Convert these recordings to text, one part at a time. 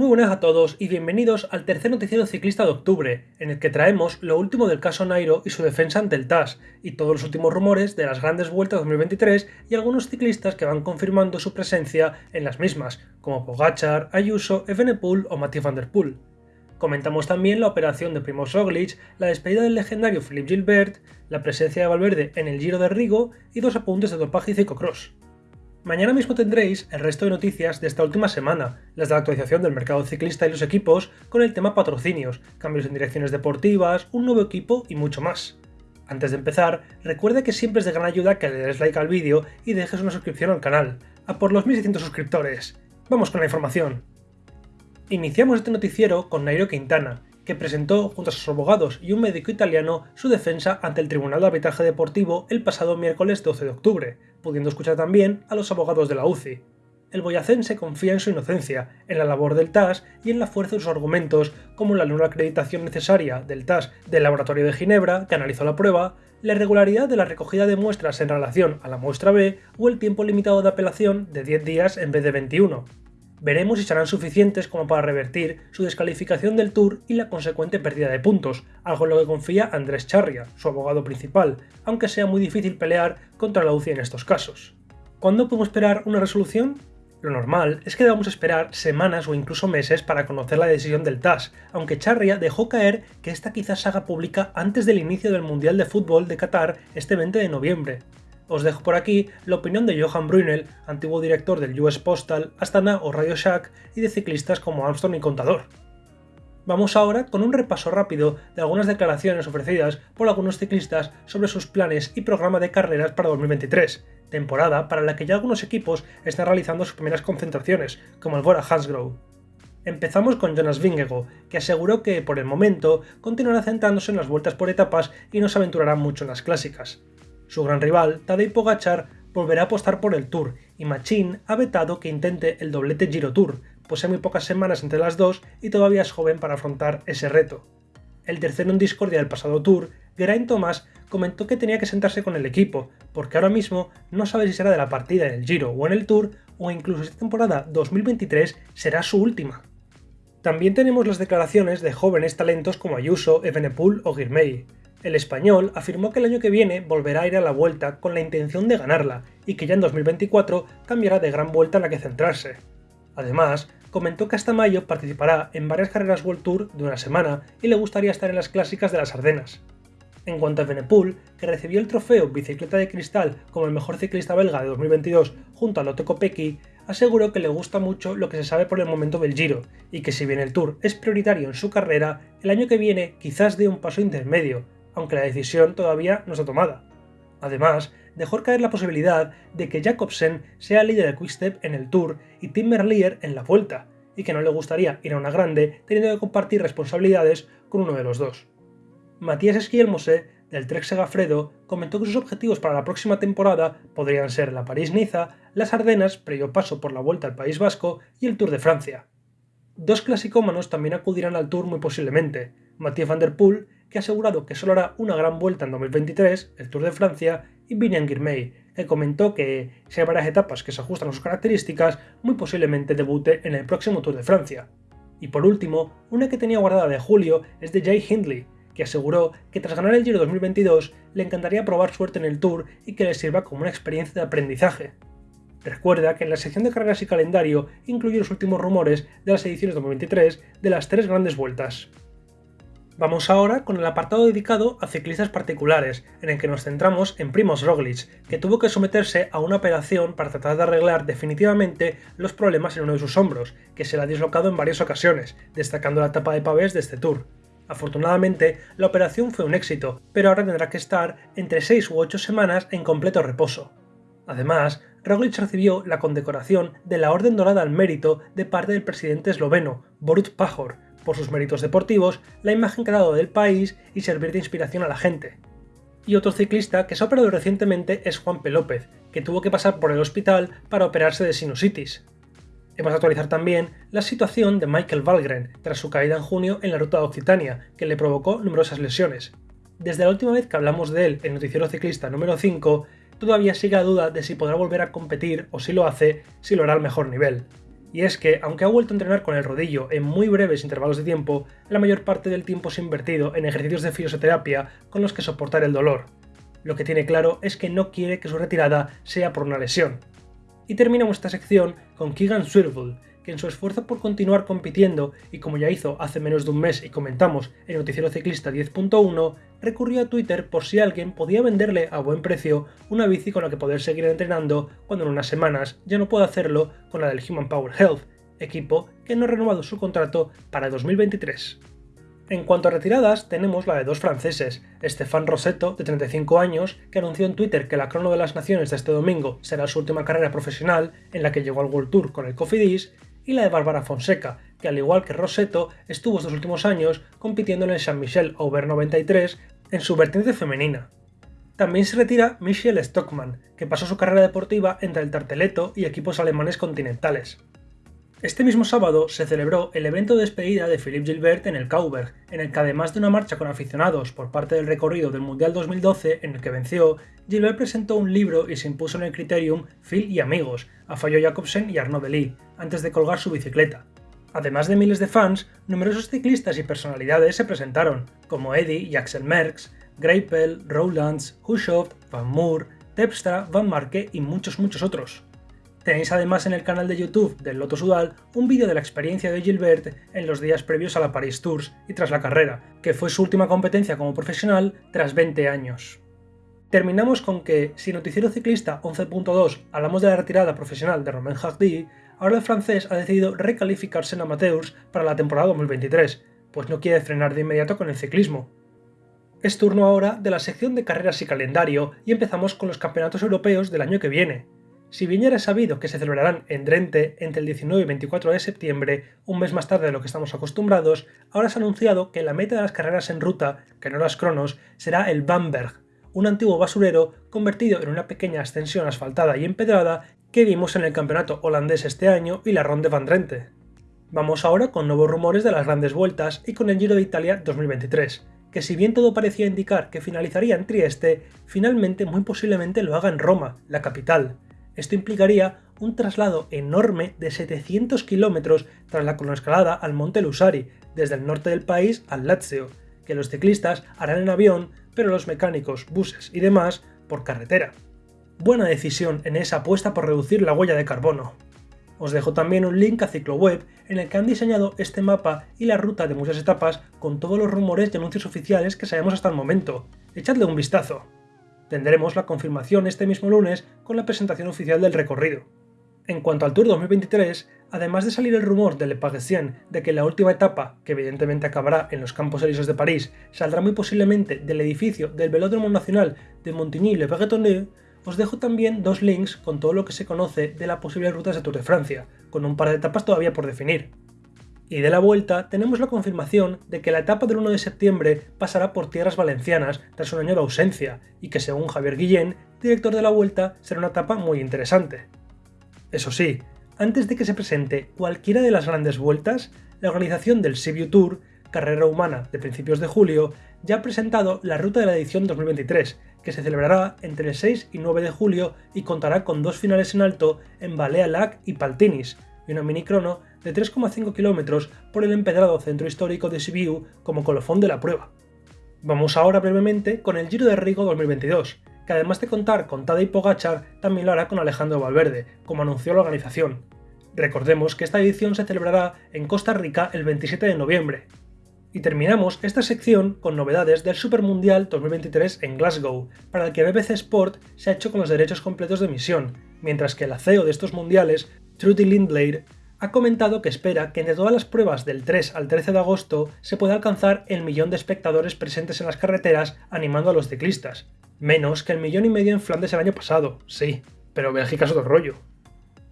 Muy buenas a todos y bienvenidos al tercer noticiero ciclista de octubre, en el que traemos lo último del caso Nairo y su defensa ante el TAS, y todos los últimos rumores de las grandes vueltas 2023 y algunos ciclistas que van confirmando su presencia en las mismas, como Pogachar, Ayuso, Evenepoel o Mathieu van der Poel. Comentamos también la operación de Primoz Roglic, la despedida del legendario Philippe Gilbert, la presencia de Valverde en el Giro de Rigo y dos apuntes de dopaje y ciclocross. Mañana mismo tendréis el resto de noticias de esta última semana, las de la actualización del mercado ciclista y los equipos, con el tema patrocinios, cambios en direcciones deportivas, un nuevo equipo y mucho más. Antes de empezar, recuerde que siempre es de gran ayuda que le des like al vídeo y dejes una suscripción al canal, a por los 1600 suscriptores. Vamos con la información. Iniciamos este noticiero con Nairo Quintana, que presentó junto a sus abogados y un médico italiano su defensa ante el Tribunal de Arbitraje Deportivo el pasado miércoles 12 de octubre, pudiendo escuchar también a los abogados de la UCI. El boyacense confía en su inocencia, en la labor del TAS y en la fuerza de sus argumentos, como la nula acreditación necesaria del TAS del Laboratorio de Ginebra, que analizó la prueba, la irregularidad de la recogida de muestras en relación a la muestra B o el tiempo limitado de apelación de 10 días en vez de 21, Veremos si serán suficientes como para revertir su descalificación del Tour y la consecuente pérdida de puntos, algo en lo que confía Andrés Charria, su abogado principal, aunque sea muy difícil pelear contra la UCI en estos casos. ¿Cuándo podemos esperar una resolución? Lo normal es que debamos esperar semanas o incluso meses para conocer la decisión del TAS, aunque Charria dejó caer que esta quizás se haga pública antes del inicio del Mundial de Fútbol de Qatar este 20 de noviembre, os dejo por aquí la opinión de Johan Brunel, antiguo director del US Postal, Astana o Radio Shack y de ciclistas como Armstrong y Contador. Vamos ahora con un repaso rápido de algunas declaraciones ofrecidas por algunos ciclistas sobre sus planes y programa de carreras para 2023, temporada para la que ya algunos equipos están realizando sus primeras concentraciones, como el Bora Hansgrohe. Empezamos con Jonas Vingego, que aseguró que, por el momento, continuará centrándose en las vueltas por etapas y no se aventurará mucho en las clásicas. Su gran rival, Tadej Pogachar, volverá a apostar por el Tour, y Machín ha vetado que intente el doblete Giro Tour, pues hay muy pocas semanas entre las dos y todavía es joven para afrontar ese reto. El tercero en discordia del pasado Tour, Geraint Thomas, comentó que tenía que sentarse con el equipo, porque ahora mismo no sabe si será de la partida en el Giro o en el Tour, o incluso esta temporada 2023 será su última. También tenemos las declaraciones de jóvenes talentos como Ayuso, Evenepoel o Girmay. El español afirmó que el año que viene volverá a ir a la vuelta con la intención de ganarla y que ya en 2024 cambiará de gran vuelta en la que centrarse. Además, comentó que hasta mayo participará en varias carreras World Tour de una semana y le gustaría estar en las clásicas de las Ardenas. En cuanto a Benepool, que recibió el trofeo Bicicleta de Cristal como el mejor ciclista belga de 2022 junto a Lotte Kopecky, aseguró que le gusta mucho lo que se sabe por el momento del Giro, y que si bien el Tour es prioritario en su carrera, el año que viene quizás dé un paso intermedio, aunque la decisión todavía no está tomada. Además, dejó caer la posibilidad de que Jacobsen sea líder de Quickstep en el Tour y Tim Merlier en la Vuelta, y que no le gustaría ir a una grande teniendo que compartir responsabilidades con uno de los dos. Matías Esquielmose, del Trek Segafredo, comentó que sus objetivos para la próxima temporada podrían ser la París-Niza, las Ardenas, previo paso por la Vuelta al País Vasco y el Tour de Francia. Dos clasicómanos también acudirán al Tour muy posiblemente, Mathieu van der Poel que ha asegurado que solo hará una gran vuelta en 2023, el Tour de Francia, y Vinian Girmay, que comentó que si hay varias etapas que se ajustan a sus características, muy posiblemente debute en el próximo Tour de Francia. Y por último, una que tenía guardada de julio es de Jay Hindley, que aseguró que tras ganar el Giro 2022 le encantaría probar suerte en el Tour y que le sirva como una experiencia de aprendizaje. Recuerda que en la sección de carreras y calendario incluye los últimos rumores de las ediciones 2023 de las tres grandes vueltas. Vamos ahora con el apartado dedicado a ciclistas particulares, en el que nos centramos en Primoz Roglic, que tuvo que someterse a una operación para tratar de arreglar definitivamente los problemas en uno de sus hombros, que se le ha dislocado en varias ocasiones, destacando la etapa de pavés de este Tour. Afortunadamente, la operación fue un éxito, pero ahora tendrá que estar entre 6 u 8 semanas en completo reposo. Además, Roglic recibió la condecoración de la Orden Dorada al Mérito de parte del presidente esloveno, Borut Pajor, por sus méritos deportivos, la imagen que ha dado del país y servir de inspiración a la gente. Y otro ciclista que se ha operado recientemente es Juan P. López, que tuvo que pasar por el hospital para operarse de sinusitis. Hemos de actualizar también la situación de Michael Valgren tras su caída en junio en la ruta de Occitania, que le provocó numerosas lesiones. Desde la última vez que hablamos de él en Noticiero Ciclista número 5, todavía sigue la duda de si podrá volver a competir o si lo hace, si lo hará al mejor nivel. Y es que, aunque ha vuelto a entrenar con el rodillo en muy breves intervalos de tiempo, la mayor parte del tiempo se ha invertido en ejercicios de fisioterapia con los que soportar el dolor. Lo que tiene claro es que no quiere que su retirada sea por una lesión. Y terminamos esta sección con Keegan Swivel, que en su esfuerzo por continuar compitiendo, y como ya hizo hace menos de un mes y comentamos en Noticiero Ciclista 10.1, recurrió a Twitter por si alguien podía venderle a buen precio una bici con la que poder seguir entrenando cuando en unas semanas ya no puede hacerlo con la del Human Power Health, equipo que no ha renovado su contrato para 2023. En cuanto a retiradas, tenemos la de dos franceses, Stéphane Rosetto, de 35 años, que anunció en Twitter que la Crono de las Naciones de este domingo será su última carrera profesional en la que llegó al World Tour con el Cofidis, y la de Bárbara Fonseca, que al igual que Rosetto, estuvo estos últimos años compitiendo en el Saint Michel Over 93 en su vertiente femenina. También se retira Michelle Stockman, que pasó su carrera deportiva entre el Tarteleto y equipos alemanes continentales. Este mismo sábado se celebró el evento de despedida de Philippe Gilbert en el Kauberg, en el que además de una marcha con aficionados por parte del recorrido del Mundial 2012 en el que venció, Gilbert presentó un libro y se impuso en el criterium Phil y amigos, a Fallo Jacobsen y Arnaud Delis, antes de colgar su bicicleta. Además de miles de fans, numerosos ciclistas y personalidades se presentaron, como Eddie y Axel Merckx, Greipel, Rowlands, Hushovd, Van Moor, Tepstra, Van Marke y muchos muchos otros. Tenéis además en el canal de YouTube del Loto Sudal un vídeo de la experiencia de Gilbert en los días previos a la Paris Tours y tras la carrera, que fue su última competencia como profesional tras 20 años. Terminamos con que, si Noticiero Ciclista 11.2 hablamos de la retirada profesional de Romain Hardy, ahora el francés ha decidido recalificarse en amateurs para la temporada 2023, pues no quiere frenar de inmediato con el ciclismo. Es turno ahora de la sección de carreras y calendario y empezamos con los campeonatos europeos del año que viene, si bien ya era sabido que se celebrarán en Drenthe entre el 19 y 24 de septiembre, un mes más tarde de lo que estamos acostumbrados, ahora se ha anunciado que la meta de las carreras en ruta, que no las cronos, será el Bamberg, un antiguo basurero convertido en una pequeña ascensión asfaltada y empedrada que vimos en el campeonato holandés este año y la Ronde van Drenthe. Vamos ahora con nuevos rumores de las grandes vueltas y con el Giro de Italia 2023, que si bien todo parecía indicar que finalizaría en Trieste, finalmente muy posiblemente lo haga en Roma, la capital. Esto implicaría un traslado enorme de 700 kilómetros tras la cronoescalada al Monte Lusari, desde el norte del país al Lazio, que los ciclistas harán en avión, pero los mecánicos, buses y demás por carretera. Buena decisión en esa apuesta por reducir la huella de carbono. Os dejo también un link a CicloWeb en el que han diseñado este mapa y la ruta de muchas etapas con todos los rumores y anuncios oficiales que sabemos hasta el momento. Echadle un vistazo. Tendremos la confirmación este mismo lunes con la presentación oficial del recorrido. En cuanto al Tour 2023, además de salir el rumor de Le Parisien de que la última etapa, que evidentemente acabará en los Campos Elíseos de París, saldrá muy posiblemente del edificio del Velódromo Nacional de Montigny-le-Bretonneau, os dejo también dos links con todo lo que se conoce de las posibles rutas de Tour de Francia, con un par de etapas todavía por definir. Y de la vuelta tenemos la confirmación de que la etapa del 1 de septiembre pasará por tierras valencianas tras un año de ausencia, y que según Javier Guillén, director de la vuelta, será una etapa muy interesante. Eso sí, antes de que se presente cualquiera de las grandes vueltas, la organización del Sibiu Tour, carrera humana de principios de julio, ya ha presentado la ruta de la edición 2023, que se celebrará entre el 6 y 9 de julio y contará con dos finales en alto en Balea Lac y Paltinis, y una mini crono de 3,5 kilómetros por el empedrado centro histórico de Sibiu como colofón de la prueba. Vamos ahora brevemente con el Giro de Rigo 2022, que además de contar con Tadej Pogachar, también lo hará con Alejandro Valverde, como anunció la organización. Recordemos que esta edición se celebrará en Costa Rica el 27 de noviembre. Y terminamos esta sección con novedades del Super Mundial 2023 en Glasgow, para el que BBC Sport se ha hecho con los derechos completos de emisión, mientras que el CEO de estos mundiales, Trudy Lindblade, ha comentado que espera que entre todas las pruebas del 3 al 13 de agosto se pueda alcanzar el millón de espectadores presentes en las carreteras animando a los ciclistas. Menos que el millón y medio en Flandes el año pasado, sí, pero Bélgica es otro rollo.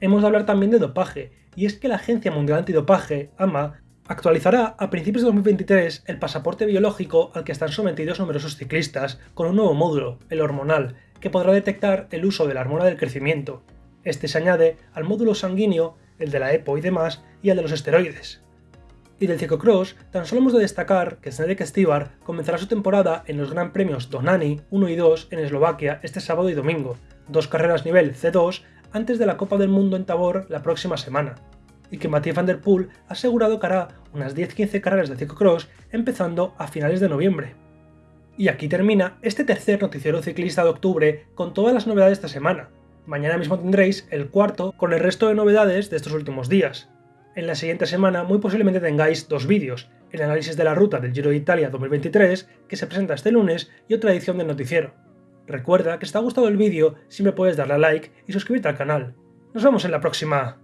Hemos de hablar también de dopaje, y es que la Agencia Mundial Antidopaje, AMA, actualizará a principios de 2023 el pasaporte biológico al que están sometidos numerosos ciclistas con un nuevo módulo, el hormonal, que podrá detectar el uso de la hormona del crecimiento. Este se añade al módulo sanguíneo el de la EPO y demás, y el de los esteroides. Y del ciclocross, tan solo hemos de destacar que Snedek Stibar comenzará su temporada en los Gran Premios Donani 1 y 2 en Eslovaquia este sábado y domingo, dos carreras nivel C2 antes de la Copa del Mundo en Tabor la próxima semana. y que Mathieu Van Der Poel ha asegurado que hará unas 10-15 carreras de ciclocross empezando a finales de noviembre. Y aquí termina este tercer noticiero ciclista de octubre con todas las novedades de esta semana. Mañana mismo tendréis el cuarto con el resto de novedades de estos últimos días. En la siguiente semana muy posiblemente tengáis dos vídeos, el análisis de la ruta del Giro de Italia 2023, que se presenta este lunes, y otra edición del noticiero. Recuerda que si te ha gustado el vídeo, siempre puedes darle a like y suscribirte al canal. Nos vemos en la próxima.